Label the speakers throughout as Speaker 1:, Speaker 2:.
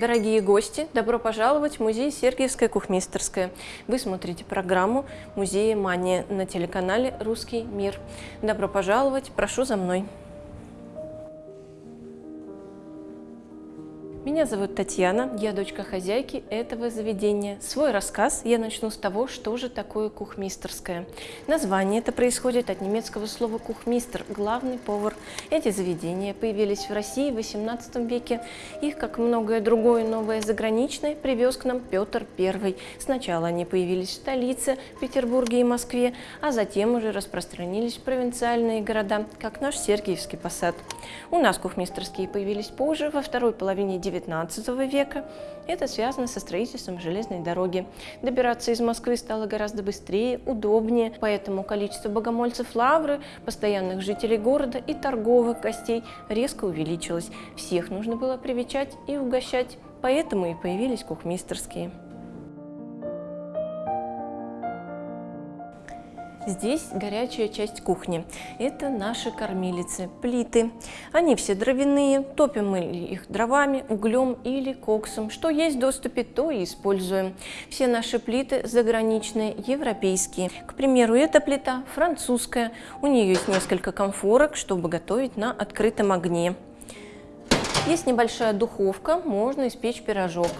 Speaker 1: Дорогие гости, добро пожаловать в музей Сергиевская кухмистерская. Вы смотрите программу «Музея Мания» на телеканале «Русский мир». Добро пожаловать, прошу за мной. Меня зовут Татьяна, я дочка хозяйки этого заведения. Свой рассказ я начну с того, что же такое кухмистерское. Название это происходит от немецкого слова кухмистер, главный повар. Эти заведения появились в России в XVIII веке. Их, как многое другое новое заграничное, привез к нам Петр I. Сначала они появились в столице, Петербурге и Москве, а затем уже распространились в провинциальные города, как наш Сергиевский посад. У нас кухмистерские появились позже, во второй половине XIX века. Это связано со строительством железной дороги. Добираться из Москвы стало гораздо быстрее, удобнее, поэтому количество богомольцев Лавры, постоянных жителей города и торговых гостей резко увеличилось. Всех нужно было привечать и угощать, поэтому и появились кухмистерские. Здесь горячая часть кухни. Это наши кормилицы, плиты. Они все дровяные, топим мы их дровами, углем или коксом. Что есть в доступе, то и используем. Все наши плиты заграничные, европейские. К примеру, эта плита французская. У нее есть несколько комфорок, чтобы готовить на открытом огне. Есть небольшая духовка, можно испечь пирожок.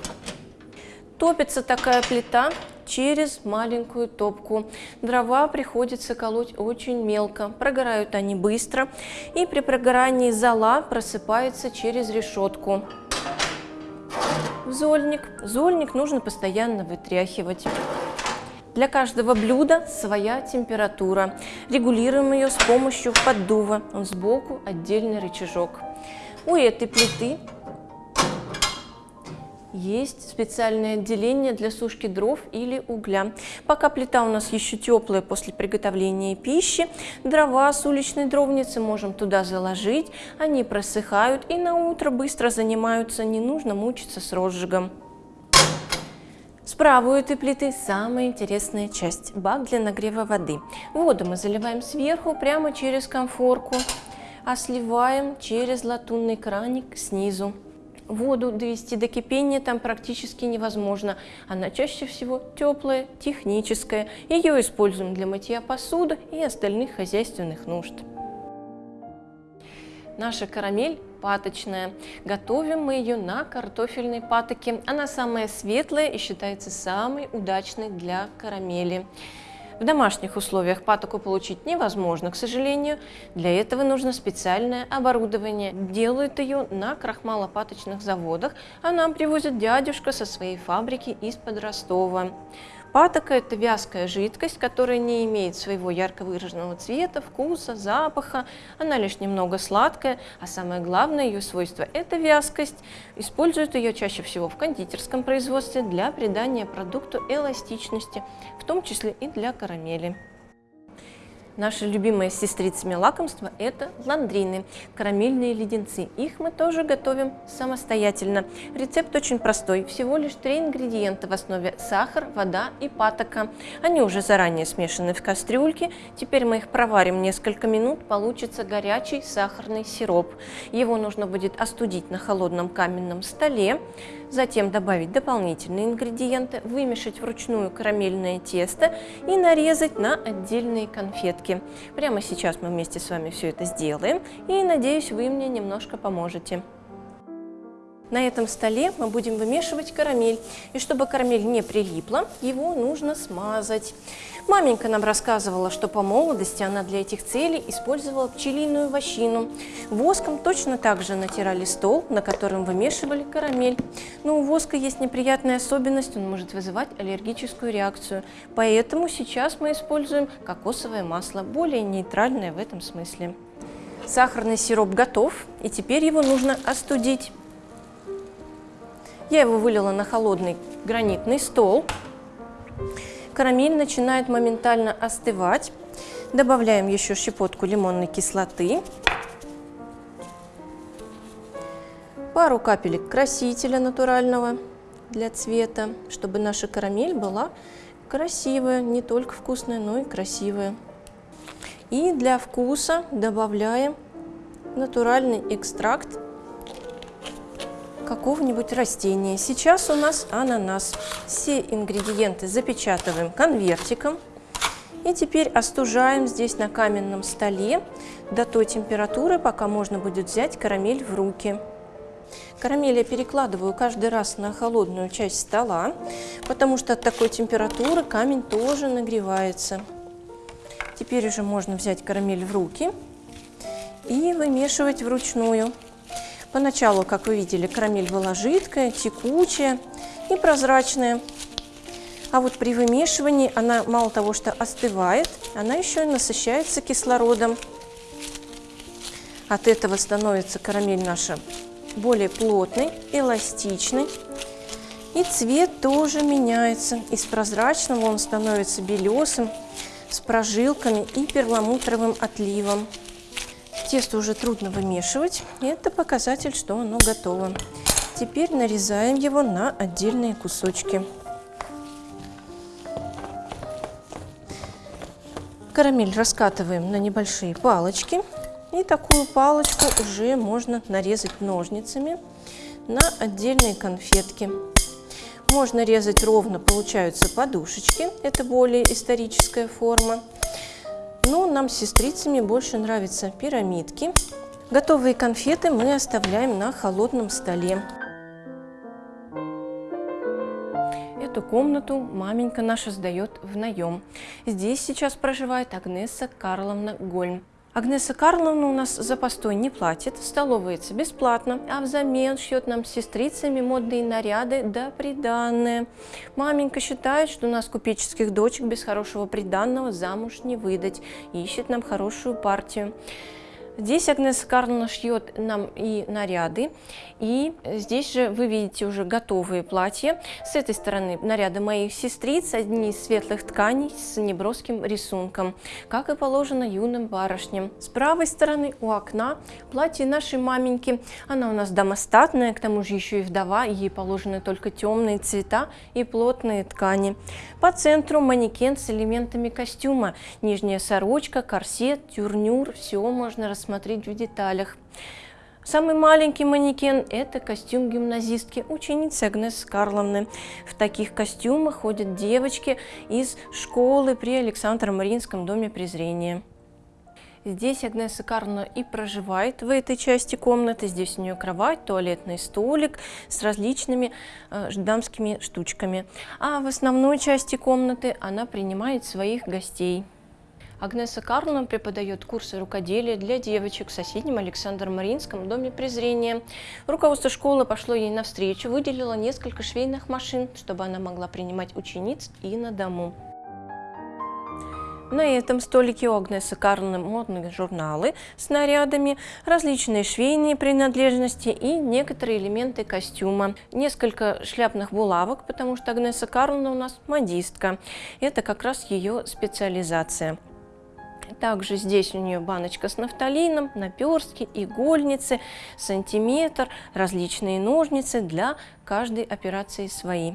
Speaker 1: Топится такая плита через маленькую топку. Дрова приходится колоть очень мелко, прогорают они быстро, и при прогорании зола просыпается через решетку. Зольник. Зольник нужно постоянно вытряхивать. Для каждого блюда своя температура. Регулируем ее с помощью поддува. Он сбоку отдельный рычажок. У этой плиты есть специальное отделение для сушки дров или угля. Пока плита у нас еще теплая после приготовления пищи, дрова с уличной дровницы можем туда заложить, они просыхают и на утро быстро занимаются, не нужно мучиться с розжигом. Справа у этой плиты самая интересная часть – бак для нагрева воды. Воду мы заливаем сверху прямо через конфорку, а сливаем через латунный краник снизу воду довести до кипения там практически невозможно. Она чаще всего теплая, техническая. Ее используем для мытья посуды и остальных хозяйственных нужд. Наша карамель паточная. Готовим мы ее на картофельной патоке. Она самая светлая и считается самой удачной для карамели. В домашних условиях патоку получить невозможно, к сожалению. Для этого нужно специальное оборудование. Делают ее на крахмалопаточных заводах, а нам привозит дядюшка со своей фабрики из-под Ростова. Патока – это вязкая жидкость, которая не имеет своего ярко выраженного цвета, вкуса, запаха. Она лишь немного сладкая, а самое главное ее свойство – это вязкость. Используют ее чаще всего в кондитерском производстве для придания продукту эластичности, в том числе и для карамели. Наши любимые с сестрицами лакомства – это ландрины, карамельные леденцы. Их мы тоже готовим самостоятельно. Рецепт очень простой. Всего лишь три ингредиента в основе – сахар, вода и патока. Они уже заранее смешаны в кастрюльке. Теперь мы их проварим несколько минут. Получится горячий сахарный сироп. Его нужно будет остудить на холодном каменном столе. Затем добавить дополнительные ингредиенты, вымешать вручную карамельное тесто и нарезать на отдельные конфетки. Прямо сейчас мы вместе с вами все это сделаем и надеюсь вы мне немножко поможете. На этом столе мы будем вымешивать карамель. И чтобы карамель не прилипла, его нужно смазать. Маменька нам рассказывала, что по молодости она для этих целей использовала пчелиную вощину. Воском точно так же натирали стол, на котором вымешивали карамель. Но у воска есть неприятная особенность, он может вызывать аллергическую реакцию. Поэтому сейчас мы используем кокосовое масло, более нейтральное в этом смысле. Сахарный сироп готов, и теперь его нужно остудить. Я его вылила на холодный гранитный стол. Карамель начинает моментально остывать. Добавляем еще щепотку лимонной кислоты. Пару капелек красителя натурального для цвета, чтобы наша карамель была красивая, не только вкусная, но и красивая. И для вкуса добавляем натуральный экстракт какого-нибудь растения. Сейчас у нас ананас. Все ингредиенты запечатываем конвертиком. И теперь остужаем здесь на каменном столе до той температуры, пока можно будет взять карамель в руки. Карамель я перекладываю каждый раз на холодную часть стола, потому что от такой температуры камень тоже нагревается. Теперь уже можно взять карамель в руки и вымешивать вручную. Поначалу, как вы видели, карамель была жидкая, текучая и прозрачная. А вот при вымешивании она мало того, что остывает, она еще и насыщается кислородом. От этого становится карамель наша более плотной, эластичной. И цвет тоже меняется. Из прозрачного он становится белесым, с прожилками и перламутровым отливом. Тесто уже трудно вымешивать. Это показатель, что оно готово. Теперь нарезаем его на отдельные кусочки. Карамель раскатываем на небольшие палочки. И такую палочку уже можно нарезать ножницами на отдельные конфетки. Можно резать ровно, получаются подушечки, это более историческая форма. Но нам с сестрицами больше нравятся пирамидки. Готовые конфеты мы оставляем на холодном столе. Эту комнату маменька наша сдает в наем. Здесь сейчас проживает Агнеса Карловна Гольм. Агнеса Карловна у нас за постой не платит, столовается бесплатно, а взамен шьет нам с сестрицами модные наряды да приданные. Маменька считает, что у нас купеческих дочек без хорошего приданного замуж не выдать, ищет нам хорошую партию. Здесь Агнеса Карловна шьет нам и наряды, и здесь же вы видите уже готовые платья. С этой стороны наряды моих сестриц, одни из светлых тканей с неброским рисунком, как и положено юным барышням. С правой стороны у окна платье нашей маменьки. Она у нас домостатная, к тому же еще и вдова, ей положены только темные цвета и плотные ткани. По центру манекен с элементами костюма, нижняя сорочка, корсет, тюрнюр, все можно рассмотреть рассмотреть в деталях. Самый маленький манекен – это костюм гимназистки, ученицы Агнес Карловны. В таких костюмах ходят девочки из школы при Александре Мариинском доме презрения. Здесь Агнеса Карловна и проживает в этой части комнаты. Здесь у нее кровать, туалетный столик с различными э, дамскими штучками. А в основной части комнаты она принимает своих гостей. Агнеса Карловна преподает курсы рукоделия для девочек в соседнем Александром Маринском доме презрения. Руководство школы пошло ей навстречу, выделило несколько швейных машин, чтобы она могла принимать учениц и на дому. На этом столике у Агнесы Карловны модные журналы с нарядами, различные швейные принадлежности и некоторые элементы костюма. Несколько шляпных булавок, потому что Агнеса Карловна у нас модистка. Это как раз ее специализация. Также здесь у нее баночка с нафталином, наперстки, игольницы, сантиметр, различные ножницы для каждой операции свои.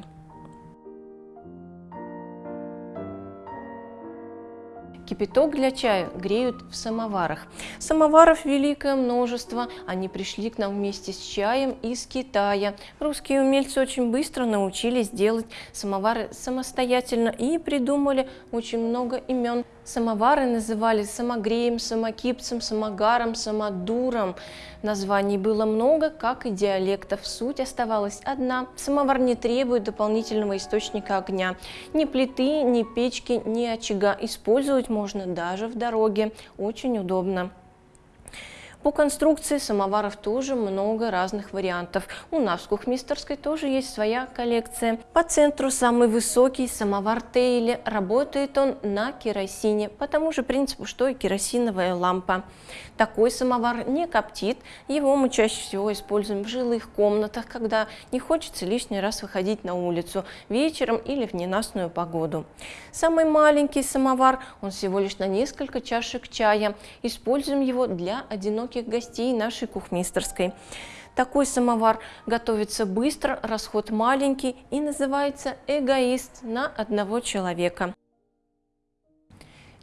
Speaker 1: Кипяток для чая греют в самоварах. Самоваров великое множество, они пришли к нам вместе с чаем из Китая. Русские умельцы очень быстро научились делать самовары самостоятельно и придумали очень много имен. Самовары называли самогреем, самокипцем, самогаром, самодуром. Названий было много, как и диалектов. Суть оставалась одна. Самовар не требует дополнительного источника огня. Ни плиты, ни печки, ни очага. Использовать можно даже в дороге. Очень удобно. По конструкции самоваров тоже много разных вариантов. У нас в Кухмистерской тоже есть своя коллекция. По центру самый высокий самовар Тейли. Работает он на керосине, по тому же принципу, что и керосиновая лампа. Такой самовар не коптит, его мы чаще всего используем в жилых комнатах, когда не хочется лишний раз выходить на улицу вечером или в ненастную погоду. Самый маленький самовар, он всего лишь на несколько чашек чая. Используем его для одиноких гостей нашей кухмистерской. Такой самовар готовится быстро, расход маленький и называется эгоист на одного человека.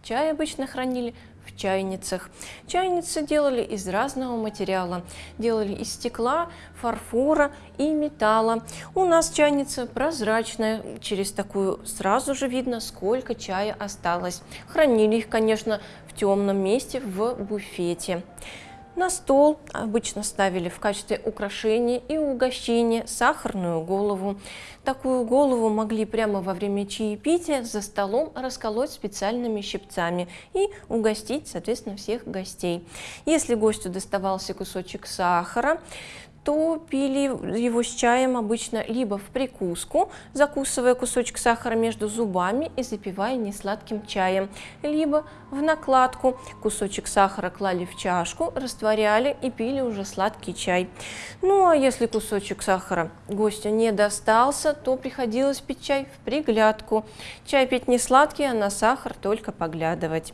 Speaker 1: Чай обычно хранили в чайницах. Чайницы делали из разного материала. Делали из стекла, фарфора и металла. У нас чайница прозрачная. Через такую сразу же видно, сколько чая осталось. Хранили их, конечно, в темном месте в буфете. На стол обычно ставили в качестве украшения и угощения сахарную голову. Такую голову могли прямо во время чаепития за столом расколоть специальными щипцами и угостить, соответственно, всех гостей. Если гостю доставался кусочек сахара, то пили его с чаем обычно либо в прикуску, закусывая кусочек сахара между зубами и запивая несладким чаем, либо в накладку. Кусочек сахара клали в чашку, растворяли и пили уже сладкий чай. Ну а если кусочек сахара гостю не достался, то приходилось пить чай в приглядку. Чай пить не сладкий, а на сахар только поглядывать.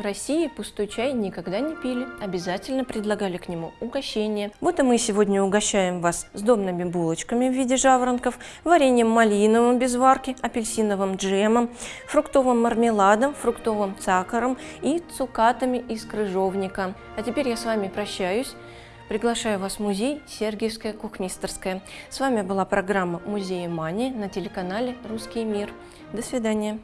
Speaker 1: В России пустой чай никогда не пили, обязательно предлагали к нему угощение. Вот и мы сегодня угощаем вас сдобными булочками в виде жаворонков, вареньем малиновым без варки, апельсиновым джемом, фруктовым мармеладом, фруктовым сахаром и цукатами из крыжовника. А теперь я с вами прощаюсь. Приглашаю вас в музей Сергиевская кухмистерская. С вами была программа «Музея Мания» на телеканале «Русский мир». До свидания.